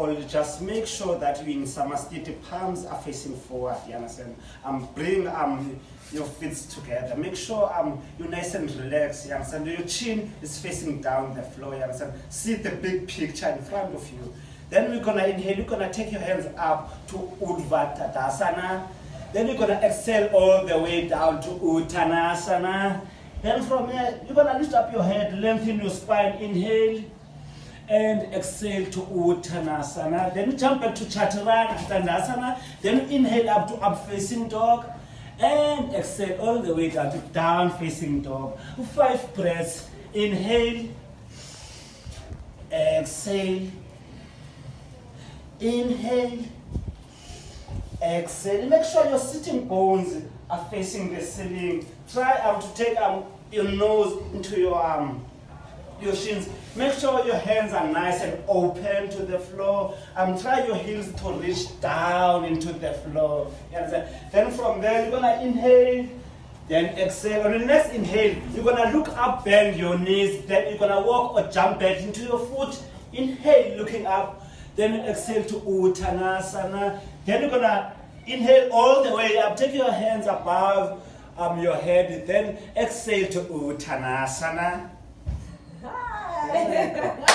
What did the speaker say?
all, just make sure that you're in samasthiti, palms are facing forward, you understand? Um, bring um, your feet together. Make sure um, you're nice and relaxed, you understand? Your chin is facing down the floor, you understand? See the big picture in front of you. Then we're gonna inhale, you're gonna take your hands up to Urdhva Tadasana. Then you're gonna exhale all the way down to Uttanasana. Then from here, you're gonna lift up your head, lengthen your spine, inhale and exhale to Uttanasana. Then jump back to Chaturanga. Then inhale up to up facing dog and exhale all the way down to down facing dog. Five breaths. Inhale, exhale, inhale, exhale. Make sure your sitting bones are facing the ceiling. Try to take um, your nose into your um, your shins. Make sure your hands are nice and open to the floor. Um, try your heels to reach down into the floor. You understand? Then from there, you're gonna inhale, then exhale. On the next inhale, you're gonna look up, bend your knees. Then you're gonna walk or jump back into your foot. Inhale, looking up. Then exhale to Uttanasana. Then you're gonna inhale all the way up. Take your hands above um, your head. Then exhale to Uttanasana. Exacto.